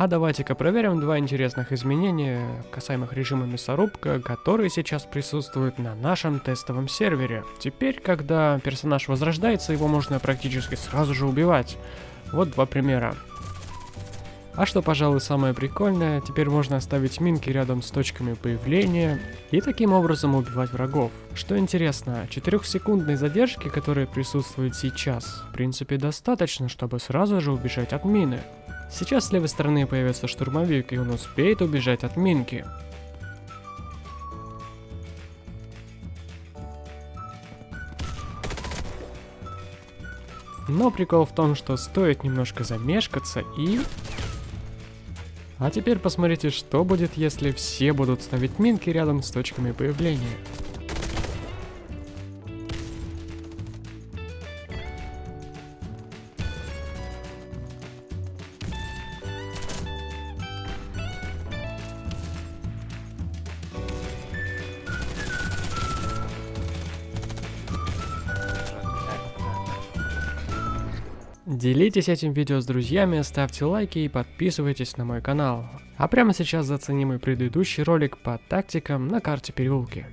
А давайте-ка проверим два интересных изменения касаемых режима мясорубка, которые сейчас присутствуют на нашем тестовом сервере. Теперь, когда персонаж возрождается, его можно практически сразу же убивать. Вот два примера. А что, пожалуй, самое прикольное, теперь можно оставить минки рядом с точками появления и таким образом убивать врагов. Что интересно, 4-секундной задержки, которая присутствует сейчас, в принципе достаточно, чтобы сразу же убежать от мины. Сейчас с левой стороны появится штурмовик, и он успеет убежать от минки. Но прикол в том, что стоит немножко замешкаться и а теперь посмотрите, что будет, если все будут ставить минки рядом с точками появления. Делитесь этим видео с друзьями, ставьте лайки и подписывайтесь на мой канал. А прямо сейчас зацени мой предыдущий ролик по тактикам на карте переулки.